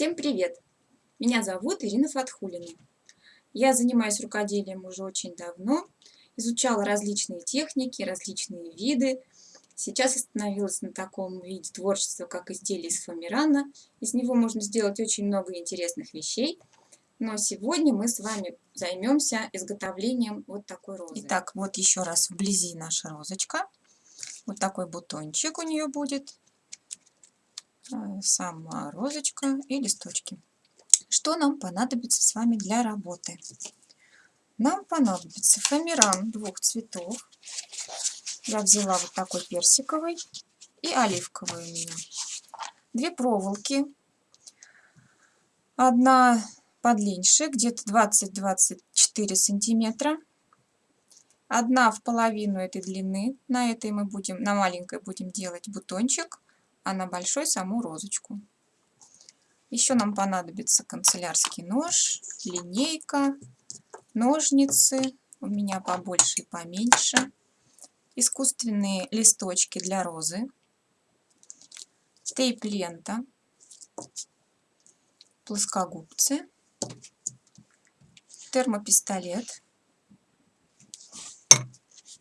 Всем привет! Меня зовут Ирина Фатхулина. Я занимаюсь рукоделием уже очень давно, изучала различные техники, различные виды. Сейчас остановилась на таком виде творчества, как изделие из фоамирана. Из него можно сделать очень много интересных вещей. Но сегодня мы с вами займемся изготовлением вот такой розы. Итак, вот еще раз вблизи наша розочка. Вот такой бутончик у нее будет. Э, сама розочка и листочки. Что нам понадобится с вами для работы? Нам понадобится фоамиран двух цветов. Я взяла вот такой персиковый и оливковый у меня. Две проволоки. Одна подлиннее, где-то 20-24 сантиметра. Одна в половину этой длины. На этой мы будем, на маленькой будем делать бутончик а на большой саму розочку. Еще нам понадобится канцелярский нож, линейка, ножницы, у меня побольше и поменьше, искусственные листочки для розы, тейп-лента, плоскогубцы, термопистолет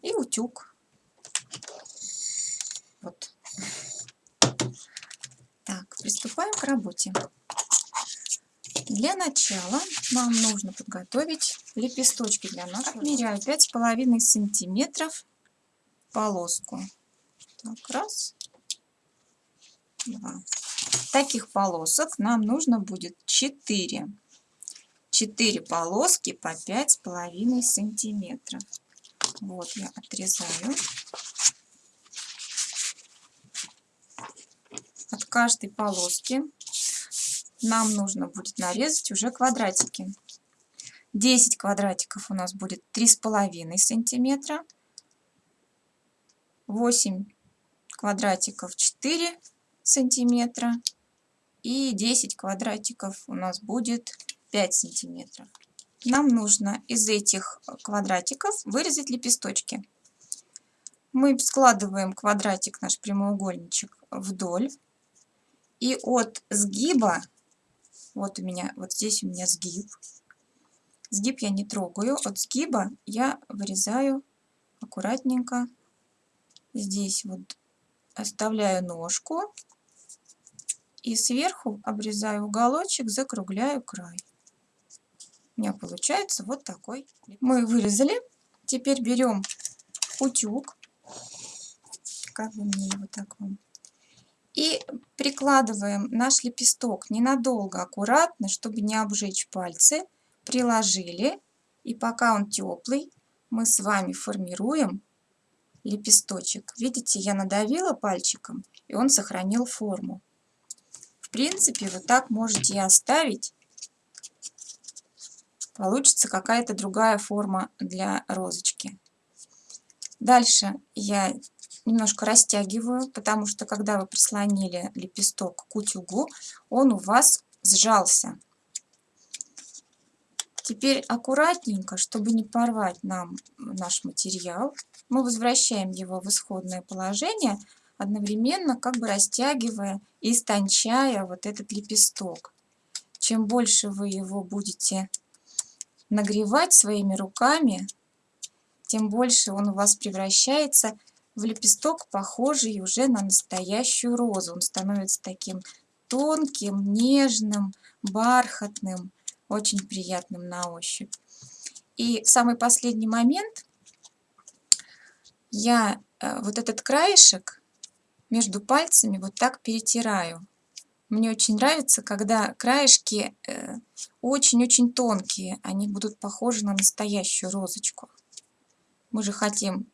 и утюг. Вот. Приступаем к работе. Для начала нам нужно подготовить лепесточки для нашего. Отмеряю 5,5 сантиметров полоску. Так, раз, два. Таких полосок нам нужно будет 4. 4 полоски по 5,5 сантиметров. Вот я отрезаю. Каждой полоски нам нужно будет нарезать уже квадратики. 10 квадратиков у нас будет 3,5 сантиметра. 8 квадратиков 4 сантиметра. И 10 квадратиков у нас будет 5 сантиметров. Нам нужно из этих квадратиков вырезать лепесточки. Мы складываем квадратик, наш прямоугольничек, вдоль. И от сгиба, вот у меня, вот здесь у меня сгиб. Сгиб я не трогаю. От сгиба я вырезаю аккуратненько. Здесь вот оставляю ножку. И сверху обрезаю уголочек, закругляю край. У меня получается вот такой. Мы вырезали. Теперь берем утюг. Как бы мне его так вам и прикладываем наш лепесток ненадолго, аккуратно, чтобы не обжечь пальцы. Приложили. И пока он теплый, мы с вами формируем лепесточек. Видите, я надавила пальчиком, и он сохранил форму. В принципе, вот так можете и оставить. Получится какая-то другая форма для розочки. Дальше я немножко растягиваю, потому что когда вы прислонили лепесток к утюгу, он у вас сжался. Теперь аккуратненько, чтобы не порвать нам наш материал, мы возвращаем его в исходное положение, одновременно как бы растягивая и истончая вот этот лепесток. Чем больше вы его будете нагревать своими руками, тем больше он у вас превращается в лепесток, похожий уже на настоящую розу. Он становится таким тонким, нежным, бархатным, очень приятным на ощупь. И в самый последний момент я э, вот этот краешек между пальцами вот так перетираю. Мне очень нравится, когда краешки э, очень-очень тонкие, они будут похожи на настоящую розочку. Мы же хотим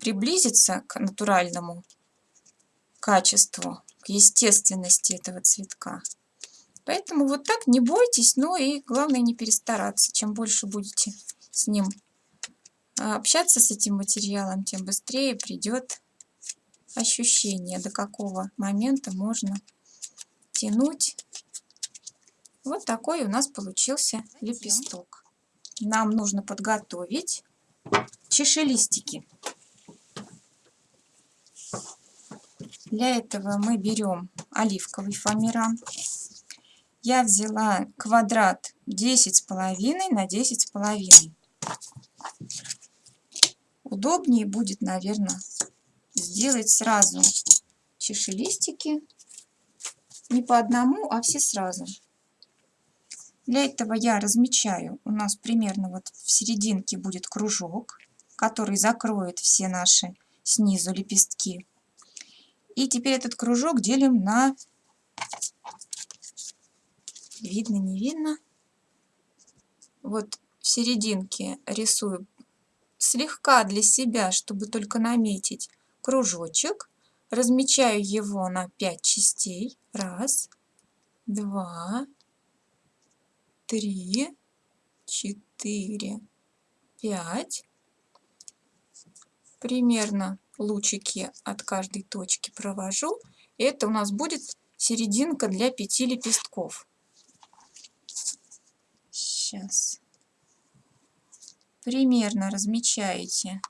приблизиться к натуральному качеству, к естественности этого цветка. Поэтому вот так не бойтесь, но и главное не перестараться. Чем больше будете с ним а, общаться, с этим материалом, тем быстрее придет ощущение, до какого момента можно тянуть. Вот такой у нас получился лепесток. Нам нужно подготовить чешелистики. Для этого мы берем оливковый фоамиран. я взяла квадрат 10 с половиной на 10 с половиной. Удобнее будет, наверное, сделать сразу чашелистики. Не по одному, а все сразу. Для этого я размечаю. У нас примерно вот в серединке будет кружок, который закроет все наши снизу лепестки. И теперь этот кружок делим на... Видно, не видно? Вот в серединке рисую слегка для себя, чтобы только наметить кружочек. Размечаю его на 5 частей. Раз, два, три, четыре, пять. Примерно лучики от каждой точки провожу. Это у нас будет серединка для пяти лепестков. Сейчас. Примерно размечаете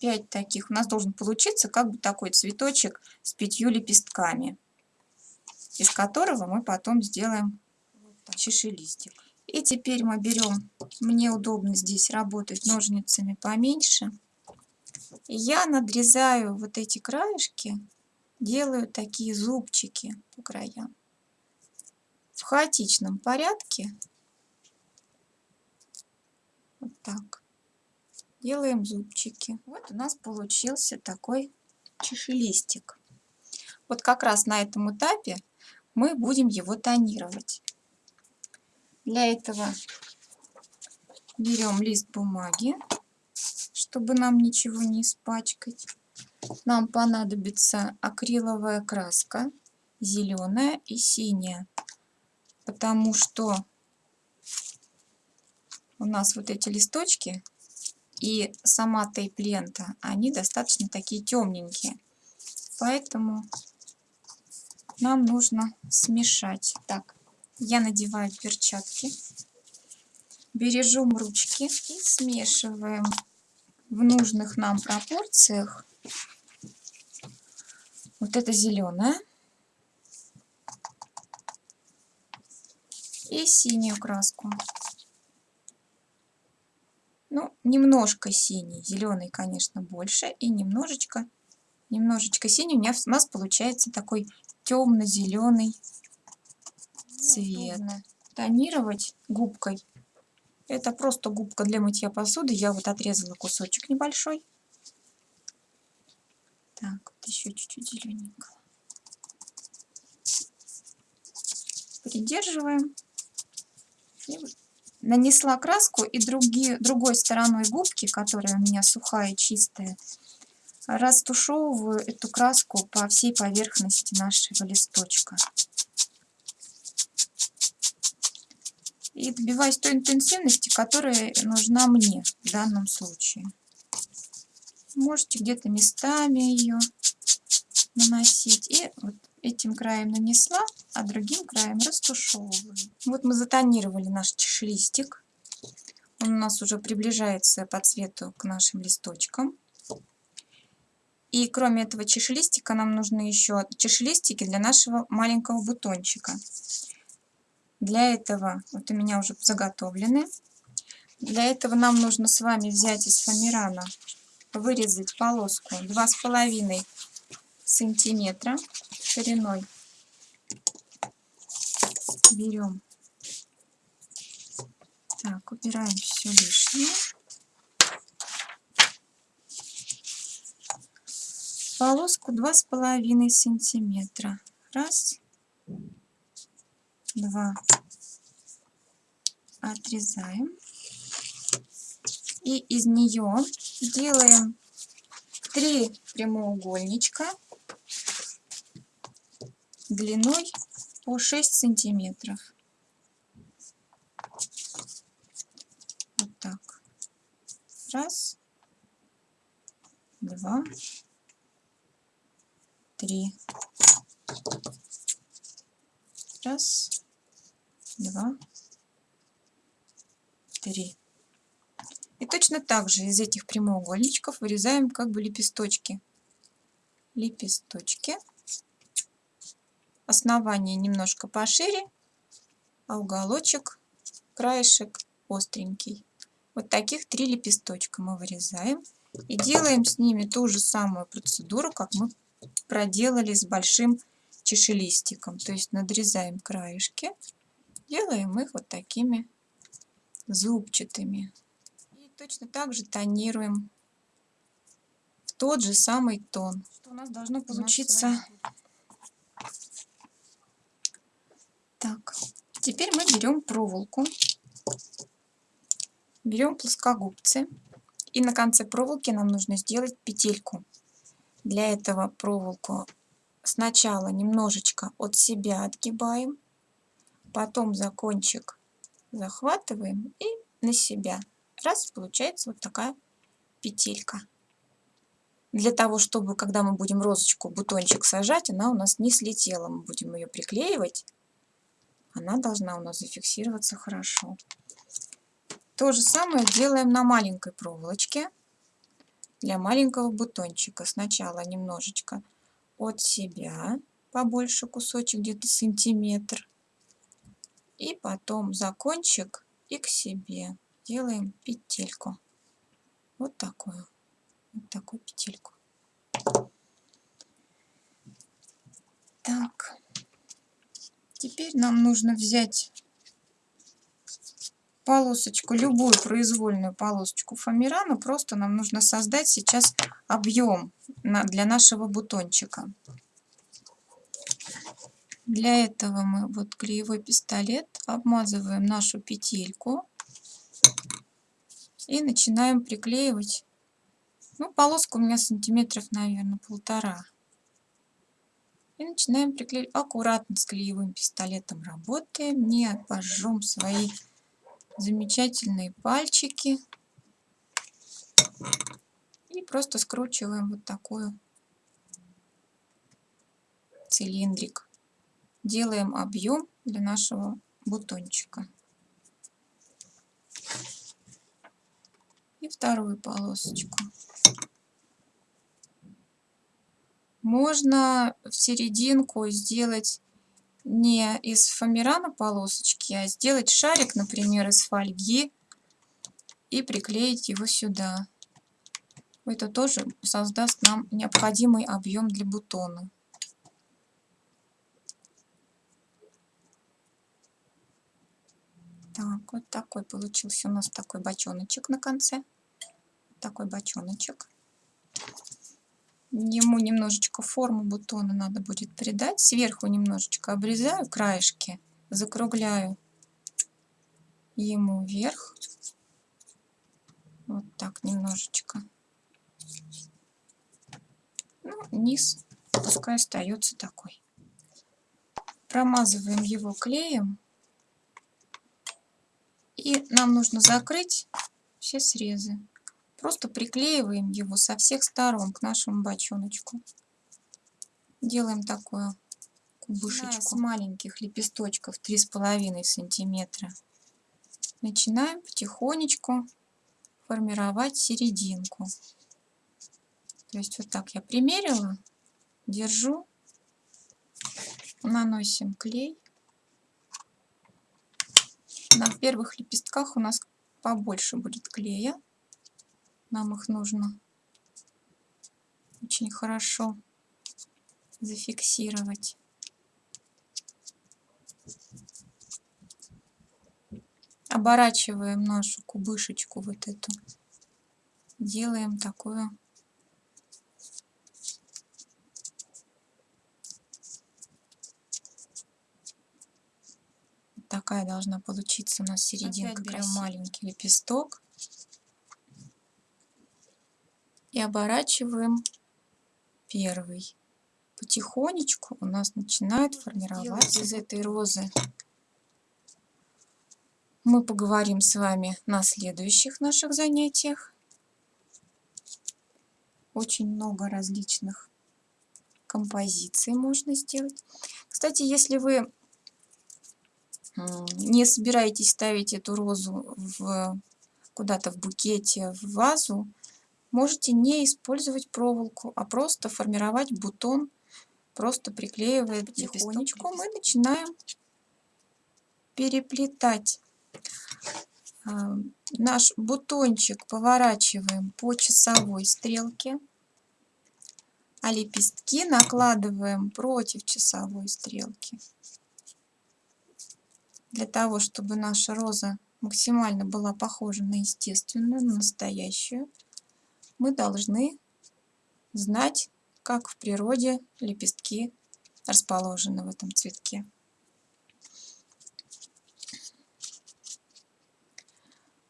5 таких. У нас должен получиться как бы такой цветочек с пятью лепестками, из которого мы потом сделаем чашелистик. И теперь мы берем, мне удобно здесь работать ножницами поменьше. Я надрезаю вот эти краешки, делаю такие зубчики по краям. В хаотичном порядке. Вот так. Делаем зубчики. Вот у нас получился такой чашелистик. Вот как раз на этом этапе мы будем его тонировать. Для этого берем лист бумаги чтобы нам ничего не испачкать. Нам понадобится акриловая краска, зеленая и синяя, потому что у нас вот эти листочки и сама тейп-лента, они достаточно такие темненькие. Поэтому нам нужно смешать. Так, я надеваю перчатки, бережем ручки и смешиваем в нужных нам пропорциях. Вот это зеленая. И синюю краску. Ну, немножко синий. Зеленый, конечно, больше. И немножечко, немножечко синий. У, меня, у нас получается такой темно-зеленый цвет. Тонировать губкой это просто губка для мытья посуды. Я вот отрезала кусочек небольшой. Так, вот еще чуть-чуть зелененького. Придерживаем. И нанесла краску и другие, другой стороной губки, которая у меня сухая, чистая, растушевываю эту краску по всей поверхности нашего листочка. И добиваюсь той интенсивности, которая нужна мне в данном случае. Можете где-то местами ее наносить. И вот этим краем нанесла, а другим краем растушевываю. Вот мы затонировали наш чашелистик. Он у нас уже приближается по цвету к нашим листочкам. И кроме этого чашелистика нам нужны еще чашелистики для нашего маленького бутончика. Для этого, вот у меня уже заготовлены. Для этого нам нужно с вами взять из фоамирана, вырезать полоску 2,5 сантиметра шириной. Берем. Так, убираем все лишнее. Полоску 2,5 сантиметра. Раз два отрезаем. И из нее делаем три прямоугольничка длиной по 6 сантиметров. Вот так. Раз. Два. Три. Раз два, три. И точно так же из этих прямоугольничков вырезаем как бы лепесточки. Лепесточки. основание немножко пошире, а уголочек, краешек остренький. Вот таких три лепесточка мы вырезаем и делаем с ними ту же самую процедуру, как мы проделали с большим чашелистиком. То есть надрезаем краешки, делаем их вот такими зубчатыми. И точно так же тонируем в тот же самый тон. Что у нас должно получиться? Так, теперь мы берем проволоку, берем плоскогубцы и на конце проволоки нам нужно сделать петельку. Для этого проволоку сначала немножечко от себя отгибаем, потом за кончик захватываем и на себя. Раз, получается вот такая петелька. Для того, чтобы, когда мы будем розочку, бутончик сажать, она у нас не слетела. Мы будем ее приклеивать. Она должна у нас зафиксироваться хорошо. То же самое делаем на маленькой проволочке для маленького бутончика. Сначала немножечко от себя, побольше кусочек, где-то сантиметр. И потом за кончик и к себе делаем петельку. Вот такую. Вот такую петельку. Так. Теперь нам нужно взять полосочку, любую произвольную полосочку фоамирана. Просто нам нужно создать сейчас объем для нашего бутончика. Для этого мы вот клеевой пистолет обмазываем нашу петельку и начинаем приклеивать. Ну, полоска у меня сантиметров, наверное, полтора. И начинаем приклеивать. Аккуратно с клеевым пистолетом работаем, не обожжем свои замечательные пальчики. И просто скручиваем вот такую цилиндрик. Делаем объем для нашего бутончика. И вторую полосочку. Можно в серединку сделать не из фоамирана полосочки, а сделать шарик, например, из фольги и приклеить его сюда. Это тоже создаст нам необходимый объем для бутона. Так, вот такой получился у нас такой бочоночек на конце. Такой бочоночек. Ему немножечко форму бутона надо будет придать. Сверху немножечко обрезаю краешки, закругляю ему вверх. Вот так немножечко. Ну, низ пускай остается такой. Промазываем его клеем. И нам нужно закрыть все срезы. Просто приклеиваем его со всех сторон к нашему бочоночку. Делаем такую кубышечку с маленьких лепесточков 3,5 сантиметра. Начинаем потихонечку формировать серединку. То есть вот так я примерила, держу, наносим клей. На первых лепестках у нас побольше будет клея. Нам их нужно очень хорошо зафиксировать. Оборачиваем нашу кубышечку вот эту. Делаем такую такая должна получиться у нас серединка. Берем маленький лепесток и оборачиваем первый. Потихонечку у нас начинает формироваться из этой розы. Мы поговорим с вами на следующих наших занятиях. Очень много различных композиций можно сделать. Кстати, если вы не собираетесь ставить эту розу в куда-то в букете, в вазу, можете не использовать проволоку, а просто формировать бутон просто приклеивает потихонечку. Мы начинаем переплетать. А, наш бутончик поворачиваем по часовой стрелке, а лепестки накладываем против часовой стрелки. Для того, чтобы наша роза максимально была похожа на естественную, на настоящую, мы должны знать, как в природе лепестки расположены в этом цветке.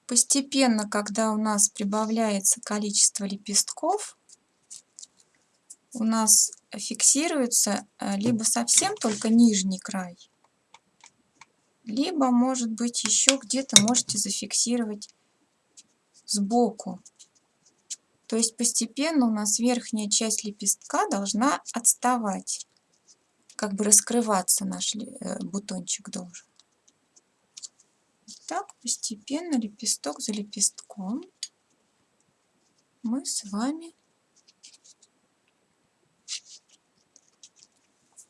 Постепенно, когда у нас прибавляется количество лепестков, у нас фиксируется э, либо совсем только нижний край, либо, может быть, еще где-то можете зафиксировать сбоку. То есть постепенно у нас верхняя часть лепестка должна отставать. Как бы раскрываться наш э, бутончик должен. Так, постепенно, лепесток за лепестком, мы с вами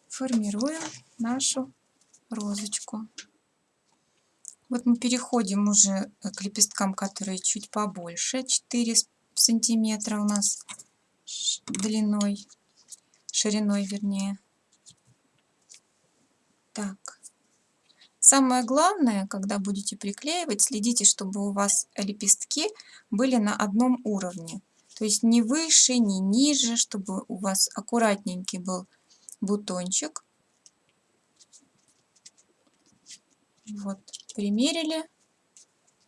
формируем нашу розочку. Вот мы переходим уже к лепесткам, которые чуть побольше, 4 сантиметра у нас длиной, шириной вернее. Так. Самое главное, когда будете приклеивать, следите, чтобы у вас лепестки были на одном уровне. То есть не выше, не ниже, чтобы у вас аккуратненький был бутончик. Вот, примерили,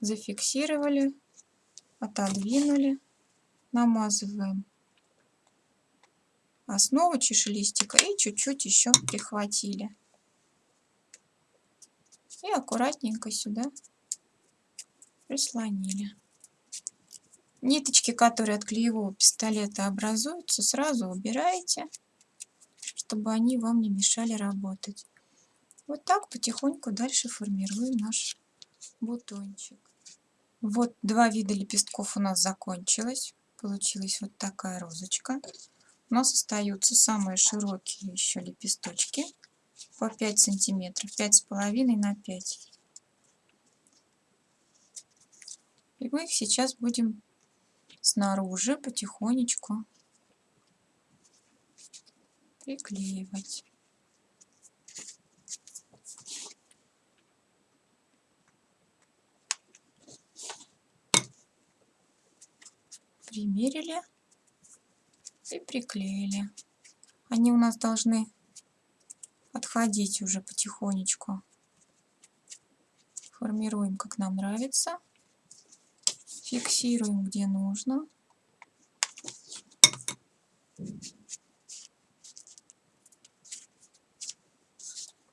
зафиксировали, отодвинули, намазываем основу чашелистика и чуть-чуть еще прихватили. И аккуратненько сюда прислонили. Ниточки, которые от клеевого пистолета образуются, сразу убираете, чтобы они вам не мешали работать. Вот так потихоньку дальше формируем наш бутончик. Вот два вида лепестков у нас закончилось. Получилась вот такая розочка. У нас остаются самые широкие еще лепесточки по 5 сантиметров, пять с половиной на 5. И мы их сейчас будем снаружи потихонечку приклеивать. Примерили и приклеили. Они у нас должны отходить уже потихонечку. Формируем, как нам нравится. Фиксируем, где нужно.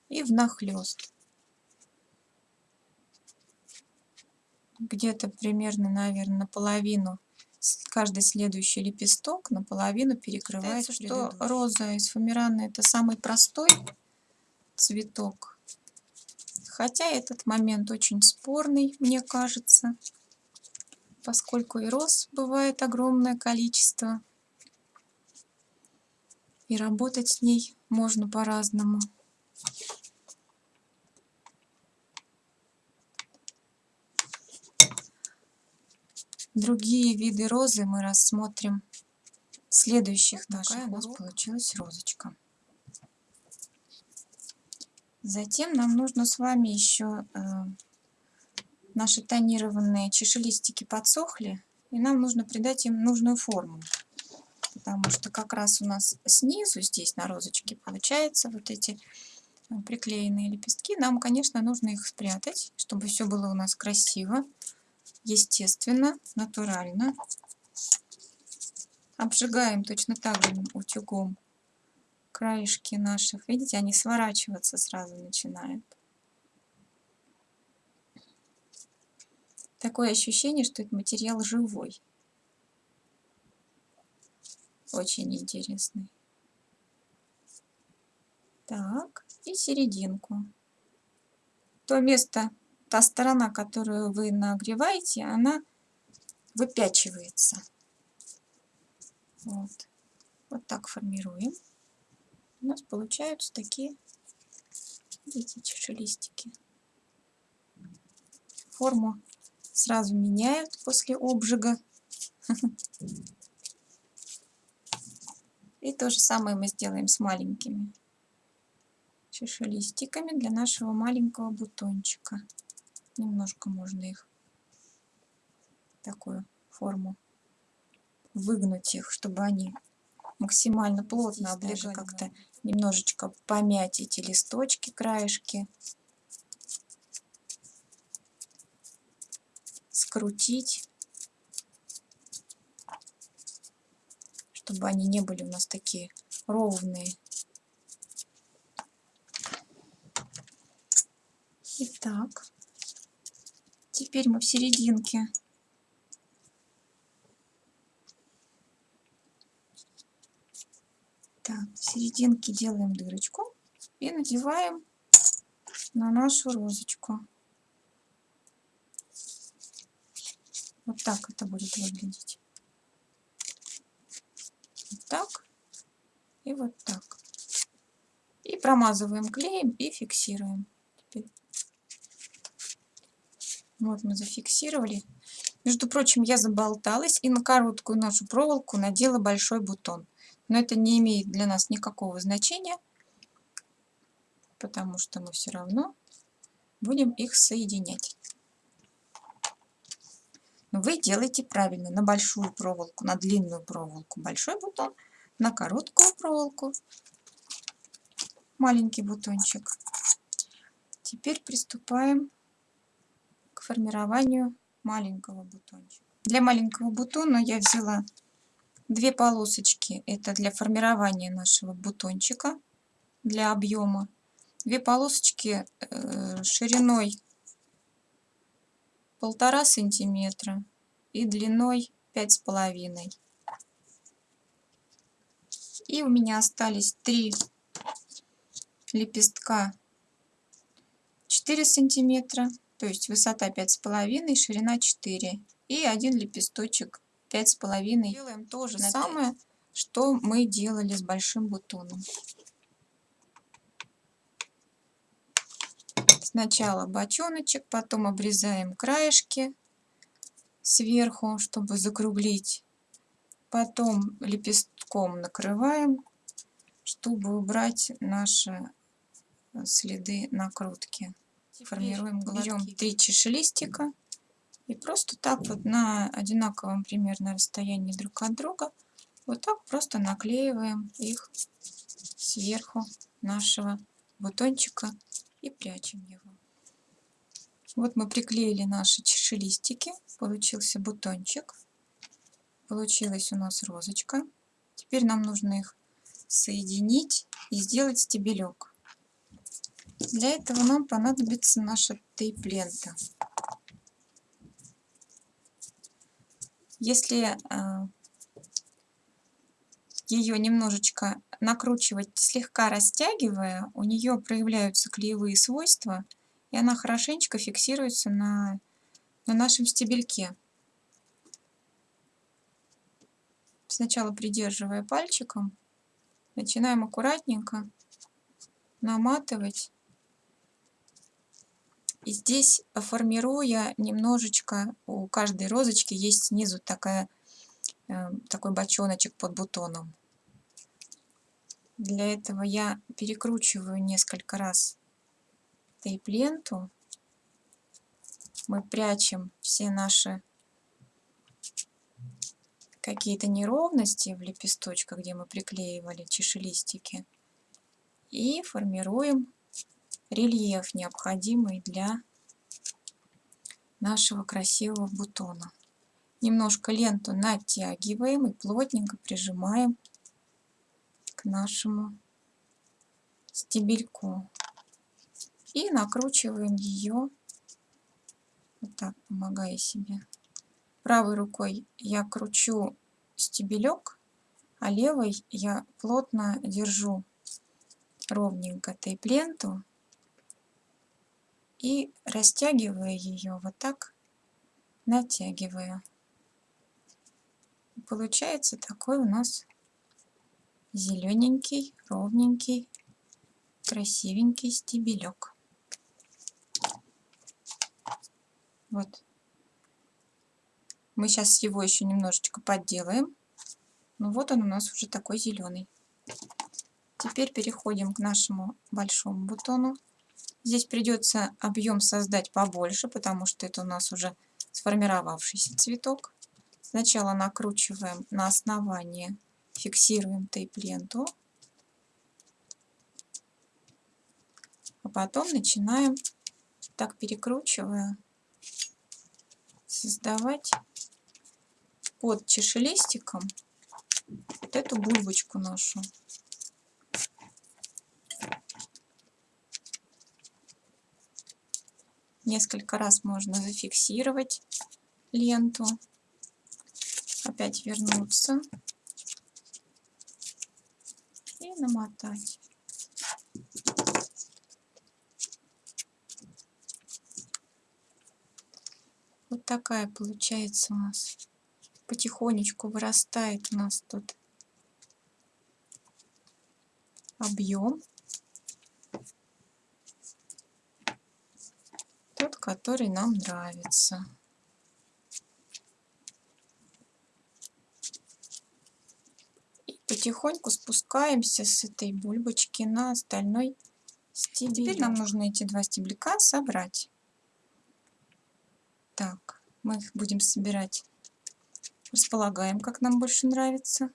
И внахлёст. Где-то примерно, наверное, наполовину каждый следующий лепесток наполовину перекрывает что роза из фумирана это самый простой цветок. Хотя этот момент очень спорный, мне кажется, поскольку и роз бывает огромное количество. И работать с ней можно по-разному. Другие виды розы мы рассмотрим в следующих вот наших. у нас получилась розочка. Затем нам нужно с вами еще э, наши тонированные чешелистики подсохли, и нам нужно придать им нужную форму. Потому что как раз у нас снизу, здесь на розочке, получается вот эти э, приклеенные лепестки. Нам, конечно, нужно их спрятать, чтобы все было у нас красиво, естественно, натурально. Обжигаем точно так же утюгом краешки наших, видите, они сворачиваться сразу начинают. Такое ощущение, что этот материал живой. Очень интересный. Так, и серединку. То место, та сторона, которую вы нагреваете, она выпячивается. Вот, вот так формируем. у нас получаются такие эти чашелистики. Форму сразу меняют после обжига. И то же самое мы сделаем с маленькими чашелистиками для нашего маленького бутончика. Немножко можно их такую форму выгнуть их, чтобы они максимально плотно облегли, как-то немножечко помять эти листочки, краешки. Скрутить, чтобы они не были у нас такие ровные. Итак, теперь мы в серединке Так, в серединке делаем дырочку и надеваем на нашу розочку. Вот так это будет выглядеть. Вот так и вот так. И промазываем клеем и фиксируем. Теперь. Вот мы зафиксировали. Между прочим, я заболталась и на короткую нашу проволоку надела большой бутон. Но это не имеет для нас никакого значения, потому что мы все равно будем их соединять. Вы делаете правильно. На большую проволоку, на длинную проволоку большой бутон, на короткую проволоку маленький бутончик. Теперь приступаем формированию маленького бутончика. Для маленького бутона я взяла Две полосочки это для формирования нашего бутончика, для объема. Две полосочки э, шириной полтора сантиметра и длиной пять с половиной. И у меня остались три лепестка 4 сантиметра, то есть высота пять с половиной, ширина 4 и один лепесточек пять с половиной. Делаем то же самое, что мы делали с большим бутоном. Сначала бочоночек, потом обрезаем краешки сверху, чтобы закруглить. Потом лепестком накрываем, чтобы убрать наши следы накрутки. Формируем, берем три чашелистика и просто так вот на одинаковом примерно расстоянии друг от друга вот так просто наклеиваем их сверху нашего бутончика и прячем его. Вот мы приклеили наши чашелистики, получился бутончик, получилась у нас розочка. Теперь нам нужно их соединить и сделать стебелек. Для этого нам понадобится наша тейп-лента. Если а, ее немножечко накручивать, слегка растягивая, у нее проявляются клеевые свойства, и она хорошенечко фиксируется на, на нашем стебельке. Сначала придерживая пальчиком, начинаем аккуратненько наматывать и здесь, формируя немножечко, у каждой розочки есть снизу такая, э, такой бочоночек под бутоном. Для этого я перекручиваю несколько раз тейп-ленту. Мы прячем все наши какие-то неровности в лепесточках, где мы приклеивали чашелистики. И формируем рельеф, необходимый для нашего красивого бутона. Немножко ленту натягиваем и плотненько прижимаем к нашему стебельку. И накручиваем ее, вот так, помогая себе. Правой рукой я кручу стебелек, а левой я плотно держу ровненько тейп-ленту и растягивая ее вот так, натягивая. Получается такой у нас зелененький, ровненький, красивенький стебелек. Вот. Мы сейчас его еще немножечко подделаем. Ну вот он у нас уже такой зеленый. Теперь переходим к нашему большому бутону. Здесь придется объем создать побольше, потому что это у нас уже сформировавшийся цветок. Сначала накручиваем на основание, фиксируем тейп-ленту. А потом начинаем, так перекручивая, создавать под чашелистиком вот эту бульбочку нашу. Несколько раз можно зафиксировать ленту, опять вернуться и намотать. Вот такая получается у нас. Потихонечку вырастает у нас тут объем. Тот, который нам нравится. И потихоньку спускаемся с этой бульбочки на остальной стебель. Теперь нам нужно эти два стебелька собрать. Так, мы их будем собирать. Располагаем, как нам больше нравится.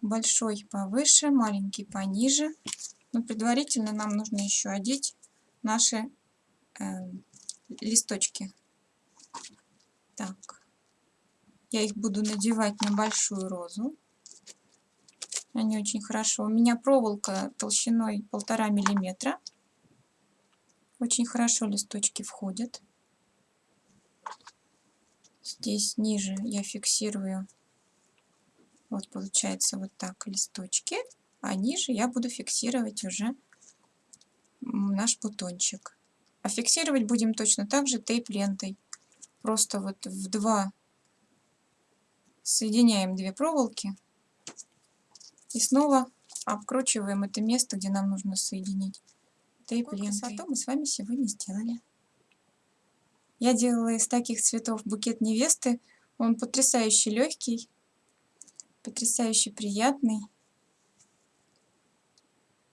Большой повыше, маленький пониже. Но предварительно нам нужно еще одеть наши листочки. Так, я их буду надевать на большую розу. Они очень хорошо. У меня проволока толщиной полтора миллиметра. Очень хорошо листочки входят. Здесь ниже я фиксирую, вот получается вот так листочки, а ниже я буду фиксировать уже наш бутончик. А фиксировать будем точно так же тейп-лентой. Просто вот в два соединяем две проволоки и снова обкручиваем это место, где нам нужно соединить тейп-лентой. мы с вами сегодня сделали. Я делала из таких цветов букет невесты. Он потрясающе легкий, потрясающе приятный.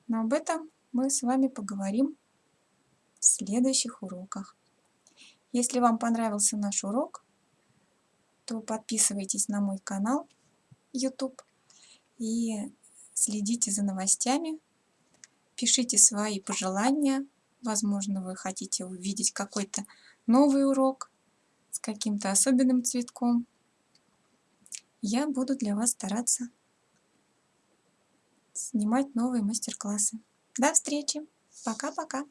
Но об этом мы с вами поговорим в следующих уроках. Если вам понравился наш урок, то подписывайтесь на мой канал YouTube и следите за новостями. Пишите свои пожелания. Возможно, вы хотите увидеть какой-то новый урок с каким-то особенным цветком. Я буду для вас стараться снимать новые мастер-классы. До встречи! Пока-пока!